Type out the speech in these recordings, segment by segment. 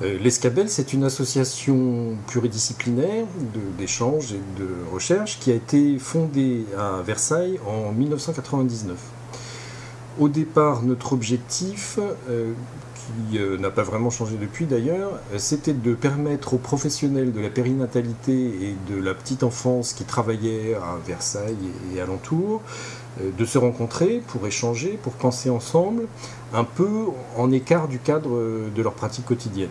L'Escabel, c'est une association pluridisciplinaire d'échange et de recherche qui a été fondée à Versailles en 1999. Au départ, notre objectif, qui euh, n'a pas vraiment changé depuis d'ailleurs, euh, c'était de permettre aux professionnels de la périnatalité et de la petite enfance qui travaillaient à Versailles et alentour euh, de se rencontrer pour échanger, pour penser ensemble, un peu en écart du cadre de leur pratique quotidienne.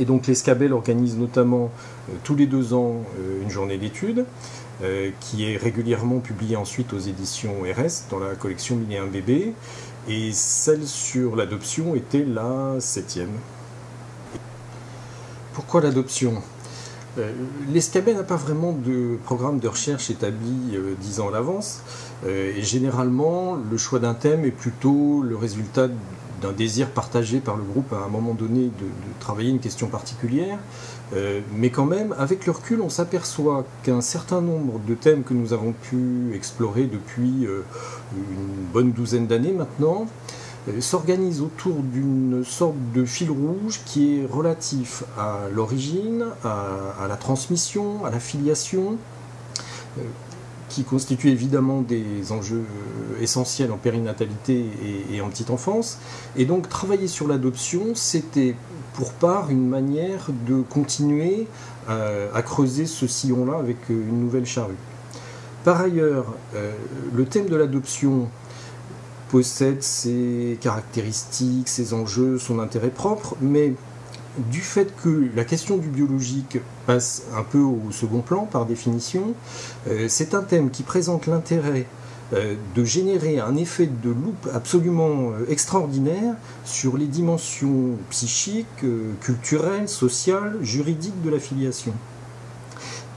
Et donc l'Escabel organise notamment tous les deux ans une journée d'études qui est régulièrement publiée ensuite aux éditions RS dans la collection Mille et un bébés et celle sur l'adoption était la septième. Pourquoi l'adoption? Euh, L'ESCABEL n'a pas vraiment de programme de recherche établi euh, dix ans à l'avance, euh, et généralement le choix d'un thème est plutôt le résultat d'un désir partagé par le groupe à un moment donné de, travailler une question particulière. mais quand même, avec le recul, on s'aperçoit qu'un certain nombre de thèmes que nous avons pu explorer depuis une bonne douzaine d'années maintenant, euh, s'organise autour d'une sorte de fil rouge qui est relatif à l'origine, à, la transmission, à la filiation, euh, qui constitue évidemment des enjeux euh, essentiels en périnatalité et, en petite enfance. Et donc travailler sur l'adoption, c'était pour part une manière de continuer à creuser ce sillon-là avec une nouvelle charrue. Par ailleurs, euh, le thème de l'adoption possède ses caractéristiques, ses enjeux, son intérêt propre, mais du fait que la question du biologique passe un peu au second plan par définition, euh, c'est un thème qui présente l'intérêt euh, de générer un effet de loupe absolument extraordinaire sur les dimensions psychiques, culturelles, sociales, juridiques de la filiation.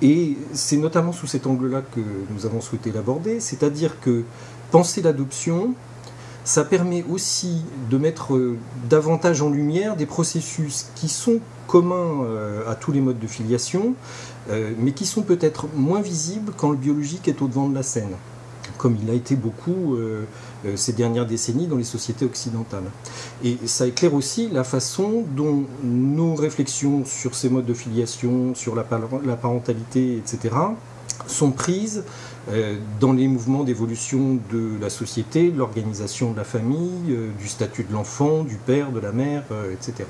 Et c'est notamment sous cet angle-là que nous avons souhaité l'aborder, c'est-à-dire que penser l'adoption, ça permet aussi de mettre euh, davantage en lumière des processus qui sont communs euh, à tous les modes de filiation, euh, mais qui sont peut-être moins visibles quand le biologique est au devant de la scène, comme il a été beaucoup ces dernières décennies dans les sociétés occidentales. Et ça éclaire aussi la façon dont nos réflexions sur ces modes de filiation, sur la, parentalité, etc., sont prises euh, dans les mouvements d'évolution de la société, l'organisation de la famille, euh, du statut de l'enfant, du père, de la mère, etc.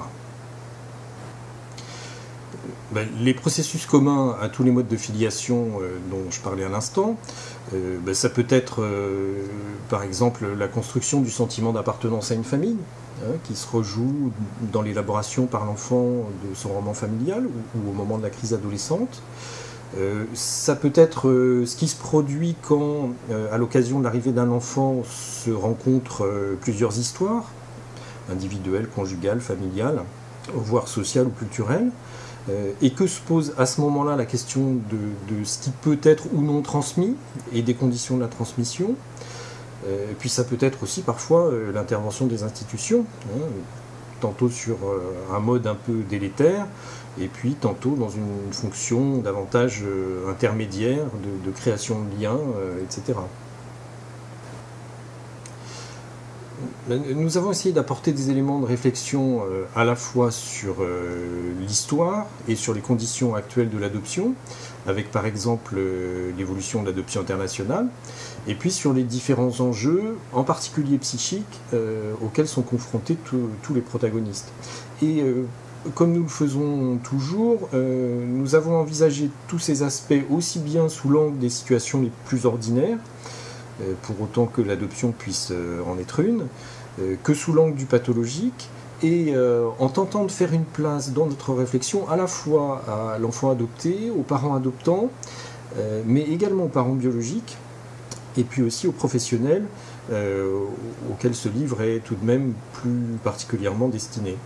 Ben, les processus communs à tous les modes de filiation dont je parlais à l'instant, euh, ben, ça peut être, euh, par exemple, la construction du sentiment d'appartenance à une famille, hein, qui se rejoue dans l'élaboration par l'enfant de son roman familial ou, au moment de la crise adolescente. Euh, ça peut être ce qui se produit quand, à l'occasion de l'arrivée d'un enfant, se rencontrent plusieurs histoires, individuelles, conjugales, familiales, voire sociales ou culturelles. Euh, et que se pose à ce moment-là la question de, ce qui peut être ou non transmis et des conditions de la transmission. Euh, puis ça peut être aussi parfois euh, l'intervention des institutions, hein, tantôt sur un mode un peu délétère, et puis tantôt dans une fonction davantage intermédiaire de, création de liens, etc. Nous avons essayé d'apporter des éléments de réflexion euh, à la fois sur euh, l'histoire et sur les conditions actuelles de l'adoption, avec par exemple euh, l'évolution de l'adoption internationale, et puis sur les différents enjeux, en particulier psychiques, auxquels sont confrontés tous les protagonistes. Et comme nous le faisons toujours, nous avons envisagé tous ces aspects aussi bien sous l'angle des situations les plus ordinaires, euh, pour autant que l'adoption puisse euh, en être une, euh, que sous l'angle du pathologique, et en tentant de faire une place dans notre réflexion à la fois à l'enfant adopté, aux parents adoptants, mais également aux parents biologiques, et puis aussi aux professionnels auxquels ce livre est tout de même plus particulièrement destiné.